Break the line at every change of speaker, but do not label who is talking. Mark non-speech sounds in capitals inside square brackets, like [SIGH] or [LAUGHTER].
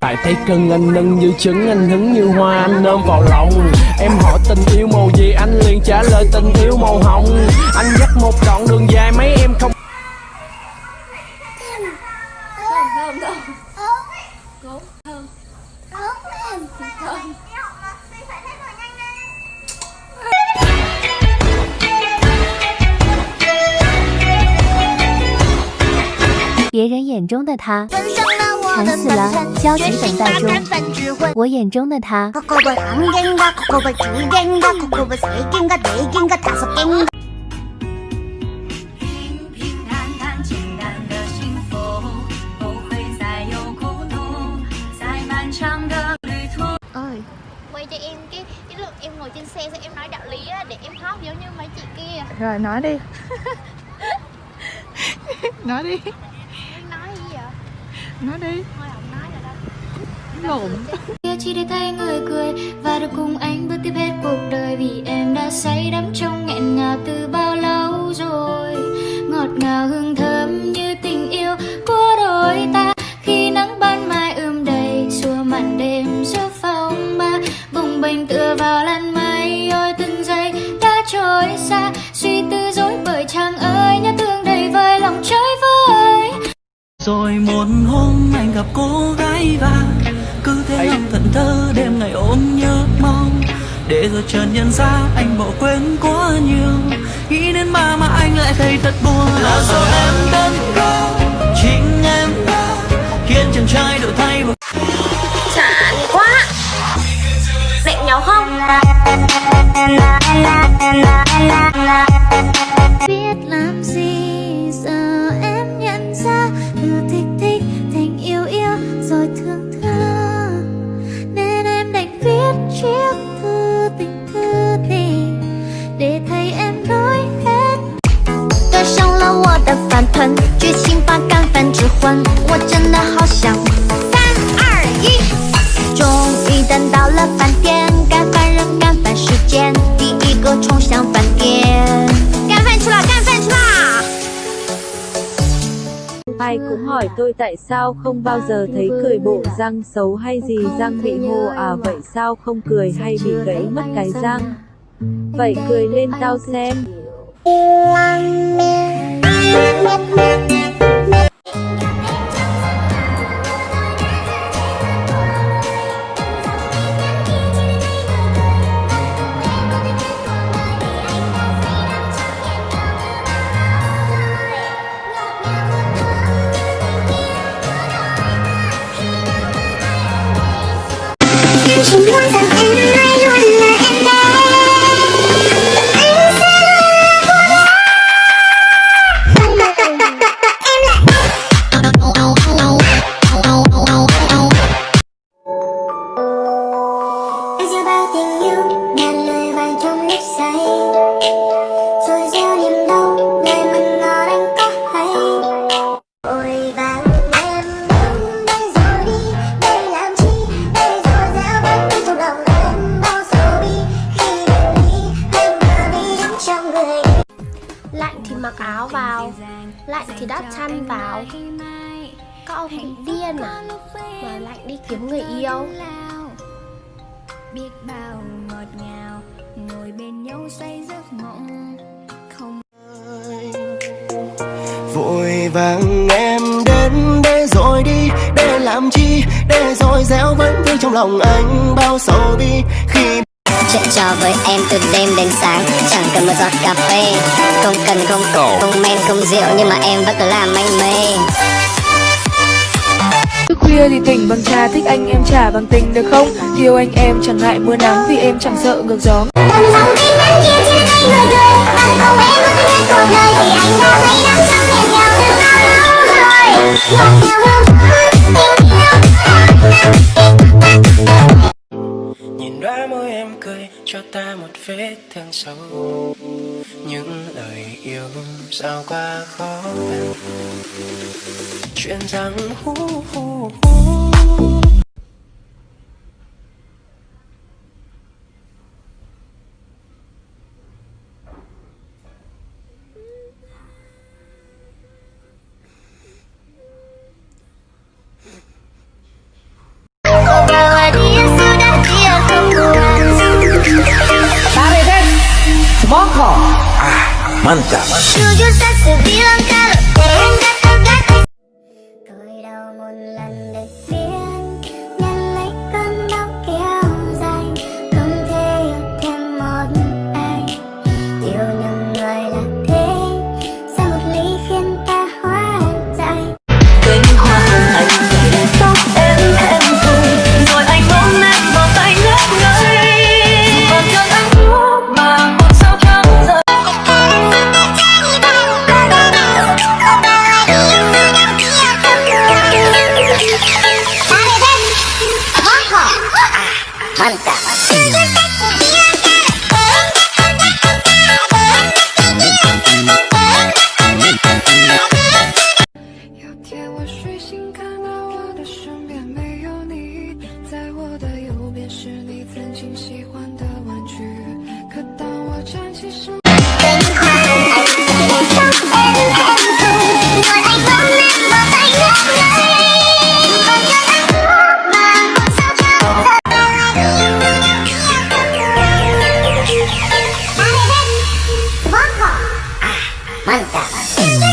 Tại thấy cưng anh nâng như trứng anh hứng như hoa anh ôm vào lòng. Em hỏi tình yêu màu gì anh liền trả lời tình yêu màu hồng. Anh dắt một đoạn đường dài mấy em không
thơm thơm thơm
别人眼中的他惨死了，焦急等待中。我眼中的他。
quay cho em cái cái lúc em ngồi trên xe xong em nói đạo lý để em khóc giống như mấy chị kia
rồi nói đi nói [LAUGHS] đi
Nói
đi. Lộn.
Kia chỉ để thấy người cười và được cùng anh bước tiếp hết cuộc đời vì em đã say đắm trong nghẹn ngào từ bao lâu rồi. Ngọt ngào hương thơm như tình yêu của đôi ta. Khi nắng ban mai ươm đầy xua màn đêm giữa phòng ba. Bồng bềnh tựa vào làn mây ôi từng giây đã trôi xa. Suy tư dối bởi chàng ơi nhớ thương đầy vơi lòng chơi vơi.
Rồi anh gặp cô gái và Cứ thế ngắm thận thơ đêm ngày ôm nhớ mong. Để rồi chợt nhận ra anh bỏ quên quá nhiều. Nghĩ đến ba mà anh lại thấy thật buồn. Là do em đơn cao Chính em Khiến chàng trai đổi thay một
chán quá. Định nhau không?
chiếc thư tình thư tình để thấy em nói hết
对上了我的饭团，剧情把干饭之魂，我真的好想。三二一，终于等到了
Hỏi tôi tại sao không bao giờ thấy cười bộ răng xấu hay gì răng bị hô à vậy sao không cười hay bị gãy mất cái răng? Vậy cười lên tao xem.
Lạnh thì đắp chăn vào. Các ông bị điên à? mà lạnh đi kiếm người yêu.
biết bao. Ngọt ngào ngồi bên nhau say giấc mộng. Không
Vội vàng em đến đây rồi đi Để làm chi? Để rồi gieo vẫn vương trong lòng anh Bao sầu bi Khi
Chuyện trò với em từ đêm đến sáng. Chẳng cần một giọt cà phê. Không cần không không men không rượu Nhưng mà em vẫn cứ làm anh mê.
Thức khuya thì tỉnh bằng trà Thích anh em trả bằng tình được không? Yêu anh em chẳng ngại mưa nắng Vì em chẳng sợ ngược gió.
Tầm lòng tim nắng chiều chia tay người cười Anh không em muốn hết cuộc đời Vì anh đã thấy đắm trong nghẹn ngào từ bao lâu rồi Ngọt ngào hương
vết thương sâu. Những lời yêu sao quá khó khăn Chuyện rằng hú hú hú
Manta.
ンタ。Mantap.